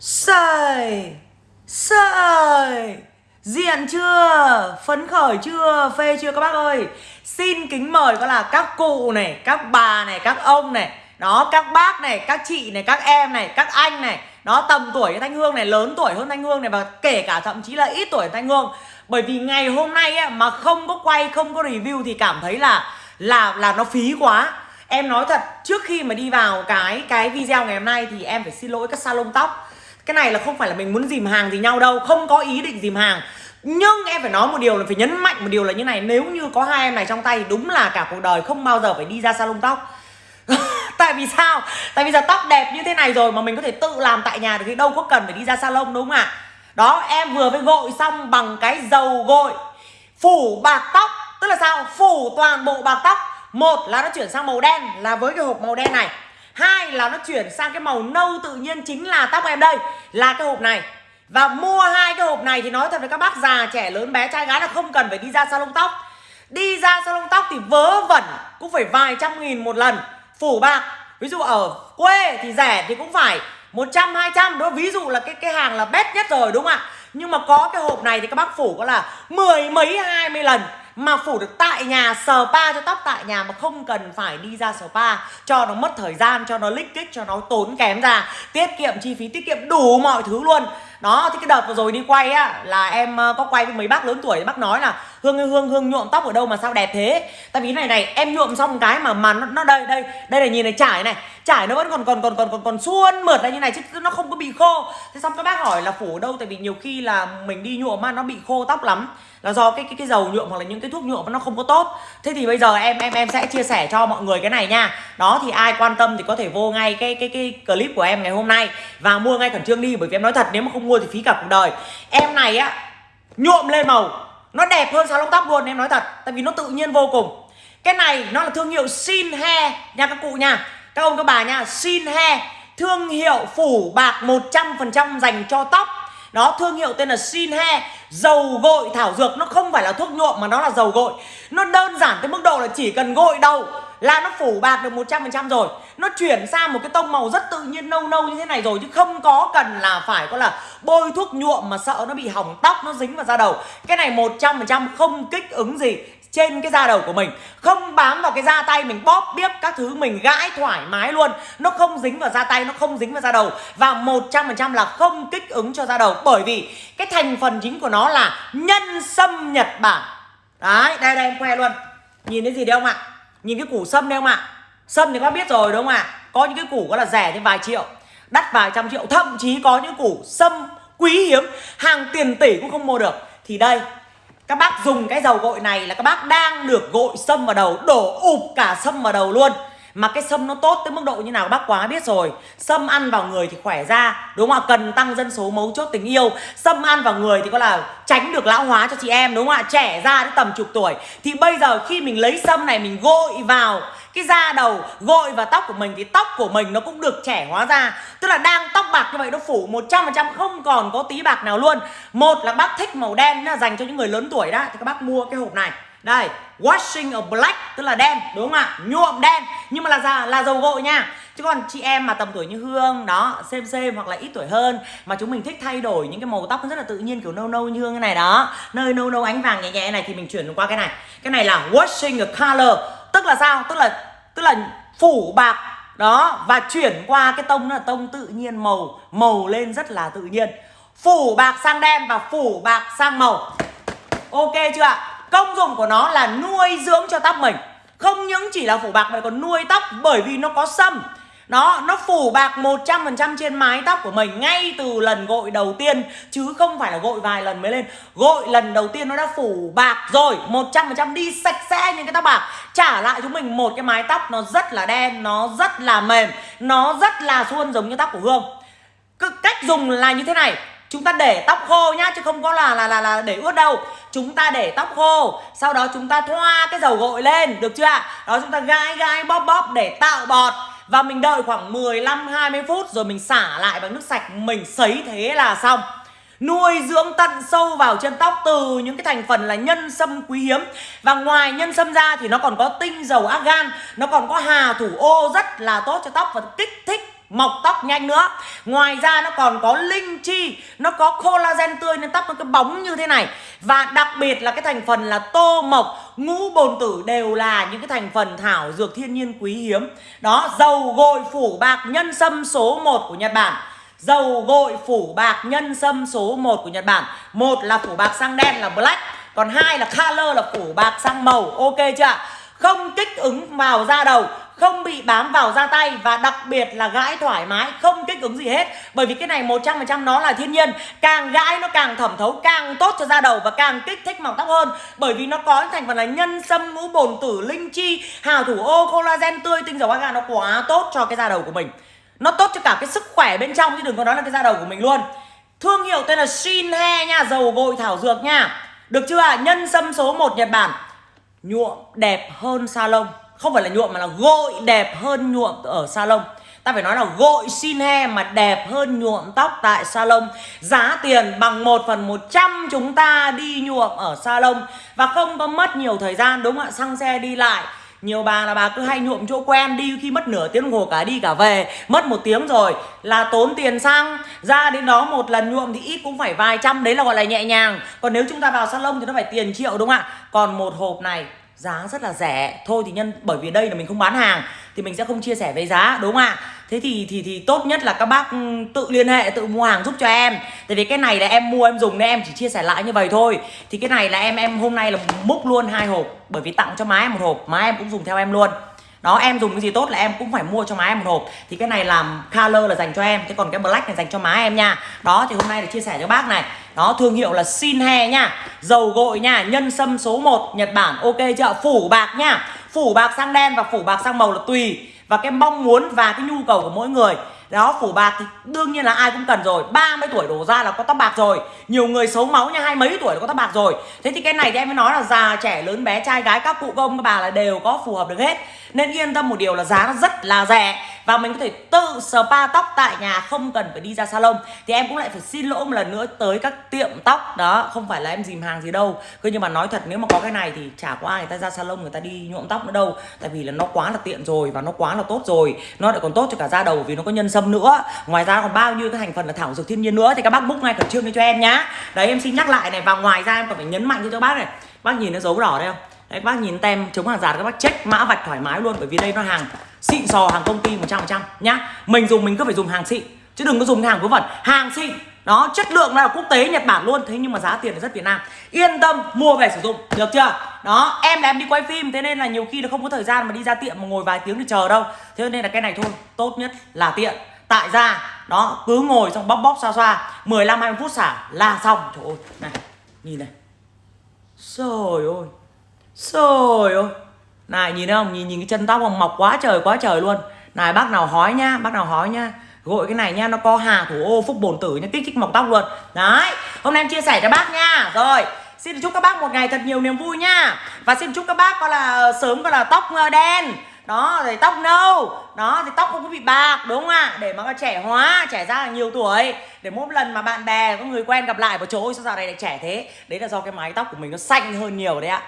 Sời! Sời! Diện chưa? Phấn khởi chưa? Phê chưa các bác ơi? Xin kính mời có là các cụ này Các bà này Các ông này Đó các bác này Các chị này Các em này Các anh này Đó tầm tuổi Thanh Hương này Lớn tuổi hơn Thanh Hương này Và kể cả thậm chí là ít tuổi Thanh Hương. Bởi vì ngày hôm nay ấy, mà không có quay Không có review thì cảm thấy là Là là nó phí quá. Em nói thật Trước khi mà đi vào cái cái video ngày hôm nay Thì em phải xin lỗi các salon tóc cái này là không phải là mình muốn dìm hàng gì nhau đâu, Không có ý định dìm hàng. Nhưng em phải nói một điều là phải nhấn mạnh một điều là như này, Nếu như có hai em này trong tay, Đúng là cả cuộc đời không bao giờ phải đi ra salon tóc. Tại vì sao? Tại vì giờ tóc đẹp như thế này rồi Mà mình có thể tự làm tại nhà được Thì đâu có cần phải đi ra salon, đúng không ạ? Đó, em vừa mới gội xong bằng cái dầu gội, Phủ bạc tóc. Tức là sao? Phủ toàn bộ bạc tóc. Một là nó chuyển sang màu đen, Là với cái hộp màu đen này hai là nó chuyển sang cái màu nâu tự nhiên chính là tóc em đây, là cái hộp này. Và mua hai cái hộp này thì nói thật với các bác già, trẻ lớn, bé, trai, gái là không cần phải đi ra salon tóc. Đi ra salon tóc thì vớ vẩn cũng phải vài trăm nghìn một lần. Phủ bạc, ví dụ ở quê thì rẻ thì cũng phải 100 200 đó ví dụ là cái cái hàng là best nhất rồi, đúng không ạ? Nhưng mà có cái hộp này thì các bác phủ có là mười mấy, hai mươi lần mà phủ được tại nhà spa cho tóc tại nhà mà không cần phải đi ra spa cho nó mất thời gian, cho nó lích kích, cho nó tốn kém ra. Tiết kiệm chi phí, tiết kiệm đủ mọi thứ luôn đó thì cái đợt vừa rồi đi quay á là em ờ, có quay với mấy bác lớn tuổi bác nói là hương hương hương nhuộm tóc ở đâu mà sao đẹp thế? Tại vì này này em nhuộm xong cái mà mà nó, nó đây đây đây là nhìn này trải này trải nó vẫn còn còn còn còn còn còn suôn mượt ra như này chứ nó không có bị khô. Thế xong các bác hỏi là phủ ở đâu? Tại vì nhiều khi là mình đi nhuộm mà nó bị khô tóc lắm là do cái cái cái dầu nhuộm hoặc là những cái thuốc nhuộm nó không có tốt. Thế thì bây giờ em em em sẽ chia sẻ cho mọi người cái này nha. Đó thì ai quan tâm thì có thể vô ngay cái cái cái clip của em ngày hôm nay và mua ngay khẩn trương đi bởi vì em nói thật nếu mà không mua thì phí cả cuộc đời. Em này á, nhuộm lên màu. Nó đẹp hơn salon tóc luôn, em nói thật. Tại vì nó tự nhiên vô cùng. Cái này nó là thương hiệu Sin he. Nha, các cụ nha. Các ông, các bà nha. Sin he. Thương hiệu phủ bạc 100% dành cho tóc đó, thương hiệu tên là Sinhe Dầu gội thảo dược. Nó không phải là thuốc nhuộm mà nó là dầu gội. Nó đơn giản tới mức độ là chỉ cần gội đầu là nó phủ bạc được 100% rồi. Nó chuyển sang một cái tông màu rất tự nhiên, nâu nâu như thế này rồi, Chứ không có cần là phải có là bôi thuốc nhuộm mà sợ nó bị hỏng tóc, nó dính vào da đầu. Cái này 100% không kích ứng gì trên cái da đầu của mình. Không bám vào cái da tay mình bóp biếp các thứ mình gãi thoải mái luôn. Nó không dính vào da tay, nó không dính vào da đầu. Và 100% là không kích ứng cho da đầu. Bởi vì cái thành phần chính của nó là nhân sâm Nhật Bản. Đấy, đây đây em khoe luôn. Nhìn thấy gì đấy không ạ? Nhìn cái củ sâm đấy không ạ? Sâm thì các biết rồi đúng không ạ? Có những cái củ có là rẻ đến vài triệu Đắt vài trăm triệu. Thậm chí có những củ sâm quý hiếm Hàng tiền tỷ cũng không mua được. Thì đây các bác dùng cái dầu gội này là các bác đang được gội sâm vào đầu, Đổ ụp cả sâm vào đầu luôn mà cái sâm nó tốt tới mức độ như nào bác quá biết rồi. Sâm ăn vào người thì khỏe ra, Đúng không ạ? Cần tăng dân số mấu chốt tình yêu. Sâm ăn vào người thì có là tránh được lão hóa cho chị em, đúng không ạ? Trẻ ra đến tầm chục tuổi. Thì bây giờ khi mình lấy sâm này, mình gội vào cái da đầu, gội vào tóc của mình thì tóc của mình nó cũng được trẻ hóa ra. Tức là đang tóc bạc như vậy nó phủ 100% không còn có tí bạc nào luôn. Một là bác thích màu đen là dành cho những người lớn tuổi đó. Thì các bác mua cái hộp này. Đây washing ở black, tức là đen, đúng không ạ? Nhuộm đen. Nhưng mà là da là dầu gội nha. Chứ còn chị em mà tầm tuổi như hương, đó, xem xem hoặc là ít tuổi hơn mà chúng mình thích thay đổi những cái màu tóc rất là tự nhiên, kiểu nâu nâu như hương cái này, đó. Nơi nâu nâu ánh vàng nhẹ nhẹ này thì mình chuyển qua cái này. Cái này là washing of color. Tức là sao? Tức là tức là phủ bạc, đó, và chuyển qua cái tông là tông tự nhiên màu màu lên rất là tự nhiên. Phủ bạc sang đen và phủ bạc sang màu. Ok chưa ạ? Công dụng của nó là nuôi dưỡng cho tóc mình. Không những chỉ là phủ bạc mà còn nuôi tóc bởi vì nó có sâm. Nó nó phủ bạc 100% trên mái tóc của mình ngay từ lần gội đầu tiên, chứ không phải là gội vài lần mới lên. Gội lần đầu tiên nó đã phủ bạc rồi 100% đi sạch sẽ những cái tóc bạc. Trả lại chúng mình một cái mái tóc nó rất là đen, nó rất là mềm, nó rất là suôn giống như tóc của Hương. Cách dùng là như thế này chúng ta để tóc khô nhá, chứ không có là là là là để ướt đâu. Chúng ta để tóc khô, sau đó chúng ta thoa cái dầu gội lên, được chưa ạ? Đó, chúng ta gai gai bóp bóp để tạo bọt. Và mình đợi khoảng 15 20 phút rồi mình xả lại bằng nước sạch. Mình sấy thế là xong. Nuôi dưỡng tận sâu vào chân tóc từ những cái thành phần là nhân sâm quý hiếm. Và ngoài nhân sâm ra thì nó còn có tinh dầu argan, nó còn có hà thủ ô rất là tốt cho tóc và kích thích mọc tóc nhanh nữa. Ngoài ra nó còn có linh chi, nó có collagen tươi nên tóc nó cái bóng như thế này. Và đặc biệt là cái thành phần là tô mộc, ngũ bồn tử đều là những cái thành phần thảo dược thiên nhiên quý hiếm. Đó, dầu gội phủ bạc nhân sâm số 1 của Nhật Bản. Dầu gội phủ bạc nhân sâm số 1 của Nhật Bản. Một là phủ bạc sang đen là black, còn hai là color là phủ bạc sang màu. Ok chưa không kích ứng vào da đầu không bị bám vào da tay và đặc biệt là gãi thoải mái, không kích ứng gì hết. Bởi vì cái này 100% nó là thiên nhiên. Càng gãi nó càng thẩm thấu, càng tốt cho da đầu và càng kích thích mọc tóc hơn. Bởi vì nó có thành phần là nhân sâm, ngũ bồn, tử, linh chi, hào thủ, ô, collagen tươi, tinh dầu aga nó quá tốt cho cái da đầu của mình. Nó tốt cho cả cái sức khỏe bên trong, chứ đừng có nói là cái da đầu của mình luôn. Thương hiệu tên là Shinhe nha, dầu gội thảo dược nha. Được chưa nhân sâm số 1 Nhật Bản. Nhuộm đẹp hơn salon không phải là nhuộm mà là gội đẹp hơn nhuộm ở salon. Ta phải nói là gội xin he mà đẹp hơn nhuộm tóc tại salon. Giá tiền bằng 1 phần 100 chúng ta đi nhuộm ở salon. Và không có mất nhiều thời gian, đúng không ạ? Xăng xe đi lại. Nhiều bà là bà cứ hay nhuộm chỗ quen đi, khi mất nửa tiếng đồng hồ cả đi cả về. Mất một tiếng rồi là tốn tiền xăng. Ra đến đó một lần nhuộm thì ít cũng phải vài trăm, đấy là gọi là nhẹ nhàng. Còn nếu chúng ta vào salon thì nó phải tiền triệu, đúng không ạ? Còn một hộp này giá rất là rẻ. Thôi thì nhân, bởi vì đây là mình không bán hàng, thì mình sẽ không chia sẻ về giá, đúng không ạ? Thế thì thì thì tốt nhất là các bác ừ, tự liên hệ, tự mua hàng giúp cho em. Tại vì cái này là em mua, em dùng nên em chỉ chia sẻ lại như vậy thôi. Thì cái này là em em hôm nay là múc luôn hai hộp, bởi vì tặng cho má em một hộp, má em cũng dùng theo em luôn đó, em dùng cái gì tốt là em cũng phải mua cho má em một hộp. Thì cái này làm color là dành cho em thế còn cái black này dành cho má em nha. Đó, thì hôm nay để chia sẻ cho bác này. Đó, thương hiệu là Shinhe nha. Dầu gội nha, nhân sâm số 1 Nhật Bản. Ok chưa? Phủ bạc nha. Phủ bạc sang đen và phủ bạc sang màu là tùy. Và cái mong muốn và cái nhu cầu của mỗi người đó, phủ bạc thì đương nhiên là ai cũng cần rồi. 30 tuổi đổ ra là có tóc bạc rồi. Nhiều người xấu máu nha, hai mấy tuổi là có tóc bạc rồi. Thế thì cái này thì em mới nói là già, trẻ, lớn, bé, trai, gái, các cụ công các bà là đều có phù hợp được hết. Nên yên tâm một điều là giá nó rất là rẻ và mình có thể tự spa tóc tại nhà, không cần phải đi ra salon. Thì em cũng lại phải xin lỗi một lần nữa tới các tiệm tóc. Đó, không phải là em dìm hàng gì đâu. Cứ nhưng mà nói thật, nếu mà có cái này thì chả có ai người ta ra salon, người ta đi nhuộm tóc nữa đâu. Tại vì là nó quá là tiện rồi và nó quá là tốt rồi. Nó lại còn tốt cho cả da đầu vì nó có nhân sâm nữa. Ngoài ra còn bao nhiêu cái thành phần là thảo dược thiên nhiên nữa. Thì các bác book ngay khẩn trương đi cho em nhá. Đấy, em xin nhắc lại này. Và ngoài ra em còn phải nhấn mạnh cho các bác này. Bác nhìn nó dấu đỏ đây không? Đấy, bác nhìn tem chống hàng giả các bác check mã vạch thoải mái luôn bởi vì đây nó hàng xịn sò hàng công ty 100% nhá. Mình dùng, mình cứ phải dùng hàng xịn chứ đừng có dùng hàng vớ vẩn. Hàng xịn đó, chất lượng là quốc tế, Nhật Bản luôn. Thế nhưng mà giá tiền là rất Việt Nam. Yên tâm, mua về sử dụng, được chưa? Đó, em là em đi quay phim, thế nên là nhiều khi là không có thời gian mà đi ra tiệm mà ngồi vài tiếng để chờ đâu. Thế nên là cái này thôi, tốt nhất là tiện. Tại ra, đó, cứ ngồi xong bóp bóp xoa xoa 15 20 phút xả là xong. Trời ơi, này, nhìn này. Trời ơi trời ơi này, nhìn thấy không? Nhìn nhìn cái chân tóc không mọc quá trời quá trời luôn. Này, bác nào hói nhá, bác nào hói nhá. Gội cái này nha nó có hà thủ ô, phúc bồn tử nha kích thích mọc tóc luôn. Đấy, hôm nay em chia sẻ cho bác nha. Rồi, xin chúc các bác một ngày thật nhiều niềm vui nha. Và xin chúc các bác coi là ờ, sớm coi là tóc ờ, đen. Đó, rồi tóc nâu. Đó, thì tóc không có bị bạc, đúng không ạ? Để mà nó trẻ hóa, trẻ ra là nhiều tuổi. Để mỗi lần mà bạn bè, có người quen gặp lại vào chỗ ôi sao giờ này lại trẻ thế? Đấy là do cái mái tóc của mình nó xanh hơn nhiều đấy ạ.